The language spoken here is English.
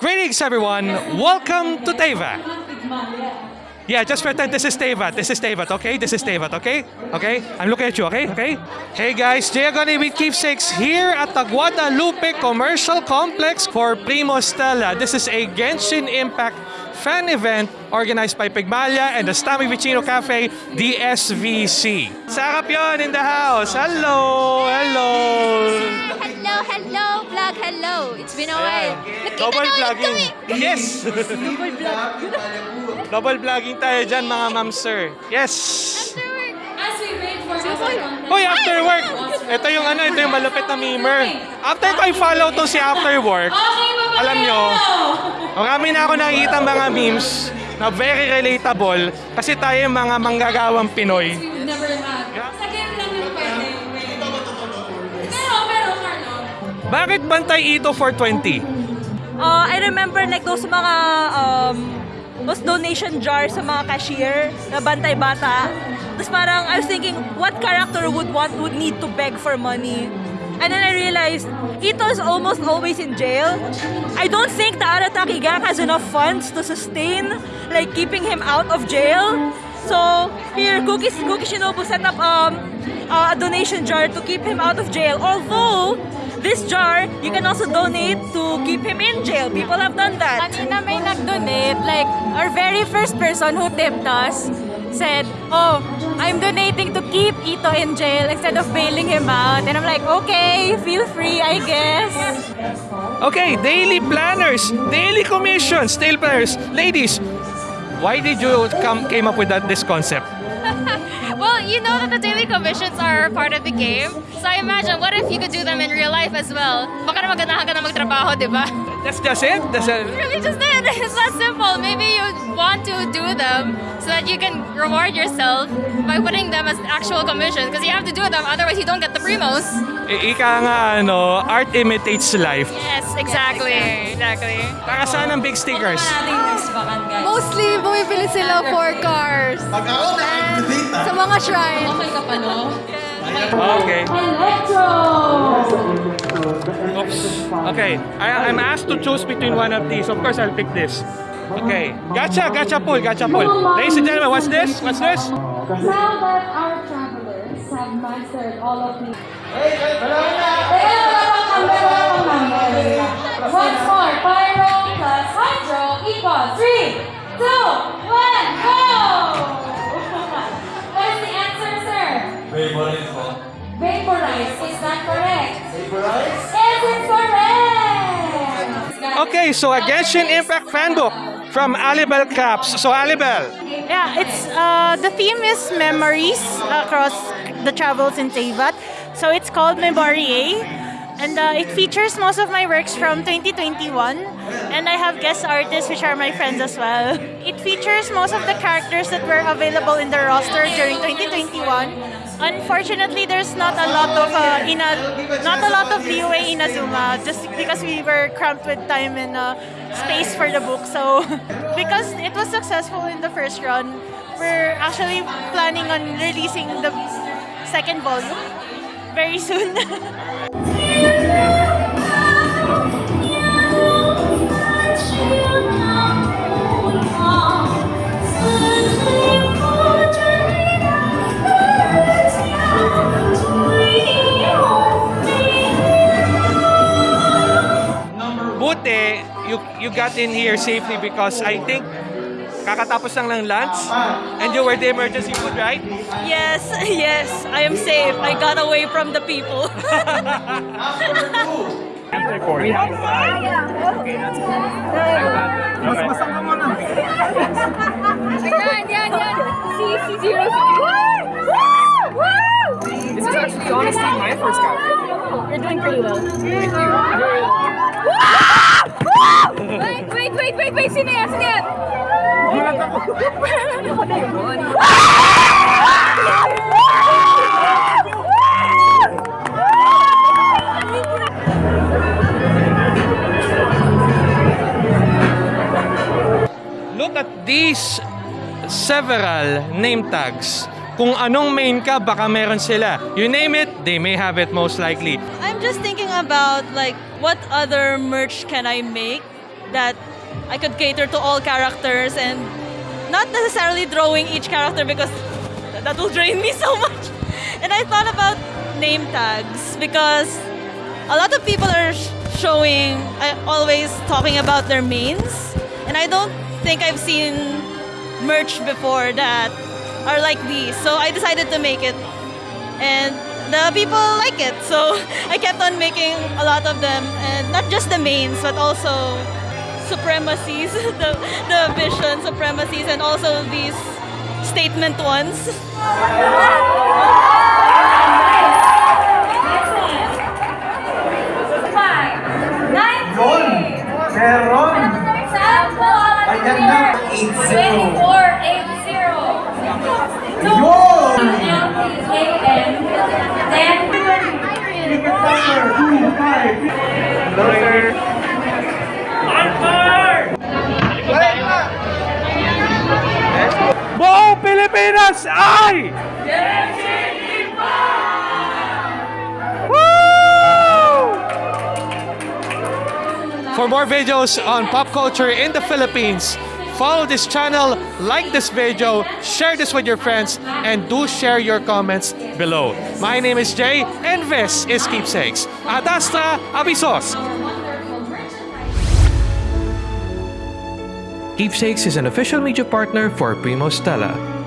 Greetings, everyone. Welcome to Teyvat. Yeah, just pretend this is Teyvat. This is Teyvat, okay? This is Teyvat, okay? Okay? I'm looking at you, okay? Okay? Hey guys, Diagoni with Keepsakes here at the Guadalupe Commercial Complex for Primo Stella. This is a Genshin Impact fan event organized by Pigmalia and the Stami Vicino Cafe, DSVC. Sarap yon in the house. Hello! Hello, been a while. Nakita Double ulit vlogging. Yes! Double vlogging tayo dyan mga ma'am sir. Yes! After work. As we wait for our Hoy, after work! Ito yung ano, ito yung malupit na memer. After ko i-follow to si after work, alam nyo, marami na ako nakikita mga memes na very relatable kasi tayo yung mga manggagawang Pinoy. Bakit bantay ito for 20? Uh, I remember like those mga um, those donation jars sa mga cashier na bantay bata. Tapos parang I was thinking, what character would want would need to beg for money? And then I realized, Ito is almost always in jail. I don't think the Arataki gang has enough funds to sustain like keeping him out of jail. So here, Cookie, Cookie Shinobu set up um, a donation jar to keep him out of jail. Although, this jar, you can also donate to keep him in jail. People have done that. Kanina may nag-donate, like, our very first person who tipped us said, oh, I'm donating to keep Ito in jail instead of bailing him out. And I'm like, okay, feel free, I guess. Okay, daily planners, daily commissions, daily planners. Ladies, why did you come came up with that this concept? Well, you know that the daily commissions are part of the game. So I imagine, what if you could do them in real life as well? Baka na maganahan ka na magtrabaho, di ba? That's just it. That's it. Really just it. It's that simple. Maybe you want to do them so that you can reward yourself by putting them as actual commissions because you have to do them, otherwise you don't get the primos. I- Ika nga ano, art imitates life. Yes, exactly. Exactly. Para saan ang big stickers? Mostly, bumibili sila for cars. Sa mga shrine. okay ka pa, no? Okay. Electro! Oops. Okay. I, I'm asked to choose between one of these. Of course, I'll pick this. Okay. Gacha, gacha pull, gacha pull. Ladies and gentlemen, what's this? What's this? Now that our travelers have mastered all of these... Once more, Pyro plus Hydro equals 3, 2, 1, go! Is that correct? Is it correct? Okay, so a Genshin Impact fan book from Alibel Caps. So Alibel, Yeah, it's uh, the theme is memories across the travels in Teyvat. So it's called Memorie. And uh, it features most of my works from 2021. And I have guest artists, which are my friends as well. It features most of the characters that were available in the roster during 2021. Unfortunately, there's not a lot of uh, ina, not a lot of leeway in Azuma, just because we were cramped with time and uh, space for the book. So, because it was successful in the first run, we're actually planning on releasing the second volume very soon. got in here safely because I think kakatapos lang ng lunch and you were the emergency food, right? Yes, yes, I am safe. I got away from the people. Yan, yan, yan. CC0. This is actually honestly my first captain. You're doing pretty well. Wait. Sino yan? Sino yan? Look at these several name tags. Kung anong main ka, baka meron sila. You name it, they may have it most likely. I'm just thinking about like what other merch can I make that I could cater to all characters and not necessarily drawing each character because th- that will drain me so much. And I thought about name tags because a lot of people are sh- showing, uh, always talking about their mains, and I don't think I've seen merch before that are like these. So I decided to make it, and the people like it. So I kept on making a lot of them, and not just the mains, but also supremacies, the, the vision supremacies, and also these statement ones. Five, nine, Meron! Sample! Ayan na, 8-0. 24, 8-0. Yun! LTJN, then Ticket number 25. Pilipinas ay! Woo! For more videos on pop culture in the Philippines, follow this channel, like this video, share this with your friends, and do share your comments below. My name is Jay, and this is Keepsakes. Adasta Avisos! Keepsakes is an official media partner for Primo Stella.